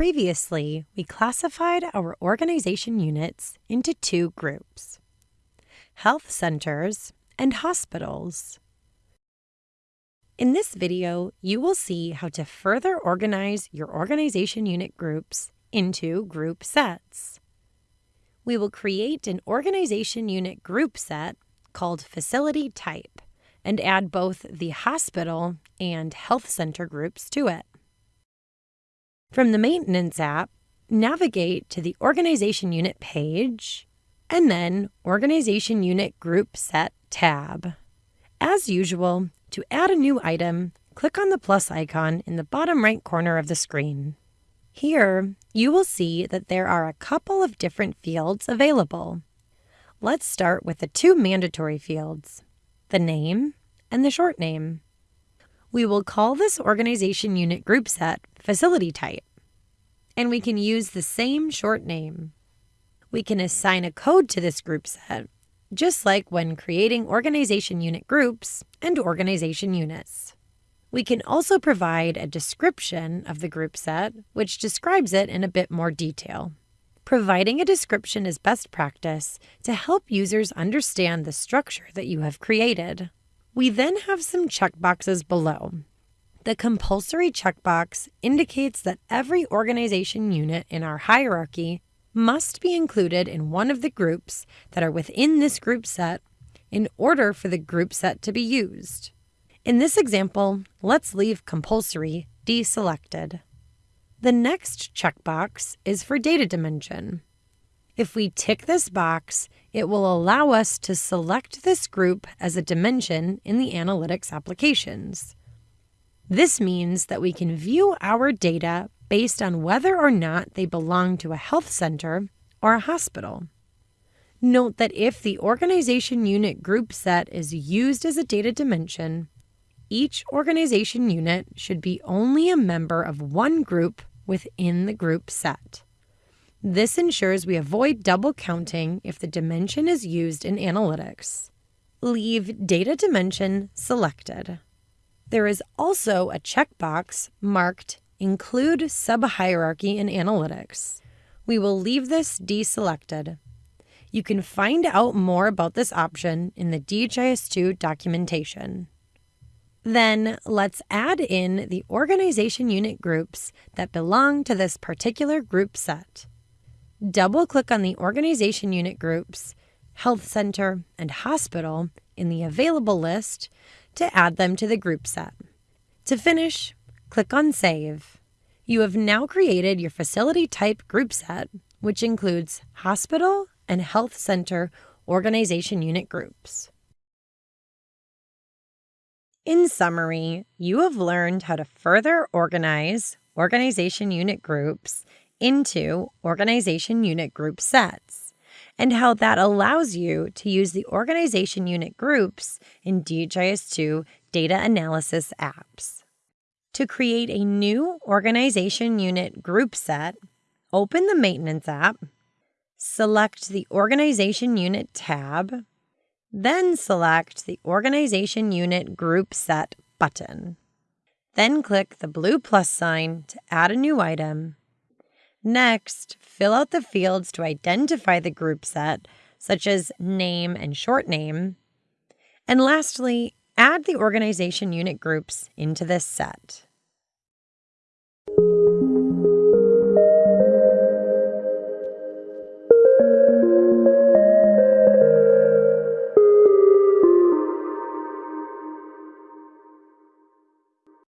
Previously, we classified our organization units into two groups health centers and hospitals. In this video, you will see how to further organize your organization unit groups into group sets. We will create an organization unit group set called facility type and add both the hospital and health center groups to it. From the Maintenance app, navigate to the Organization Unit page and then Organization Unit Group Set tab. As usual, to add a new item, click on the plus icon in the bottom right corner of the screen. Here, you will see that there are a couple of different fields available. Let's start with the two mandatory fields, the name and the short name. We will call this organization unit group set facility type, and we can use the same short name. We can assign a code to this group set, just like when creating organization unit groups and organization units. We can also provide a description of the group set, which describes it in a bit more detail. Providing a description is best practice to help users understand the structure that you have created. We then have some checkboxes below. The compulsory checkbox indicates that every organization unit in our hierarchy must be included in one of the groups that are within this group set in order for the group set to be used. In this example, let's leave compulsory deselected. The next checkbox is for data dimension. If we tick this box, it will allow us to select this group as a dimension in the analytics applications. This means that we can view our data based on whether or not they belong to a health center or a hospital. Note that if the organization unit group set is used as a data dimension, each organization unit should be only a member of one group within the group set. This ensures we avoid double counting if the dimension is used in analytics. Leave Data Dimension selected. There is also a checkbox marked Include Subhierarchy in Analytics. We will leave this deselected. You can find out more about this option in the DHIS2 documentation. Then let's add in the organization unit groups that belong to this particular group set double click on the organization unit groups, health center, and hospital in the available list to add them to the group set. To finish, click on Save. You have now created your facility type group set, which includes hospital and health center organization unit groups. In summary, you have learned how to further organize organization unit groups into organization unit group sets and how that allows you to use the organization unit groups in DHIS2 data analysis apps. To create a new organization unit group set, open the Maintenance app, select the Organization Unit tab, then select the Organization Unit Group Set button. Then click the blue plus sign to add a new item Next, fill out the fields to identify the group set, such as name and short name. And lastly, add the organization unit groups into this set.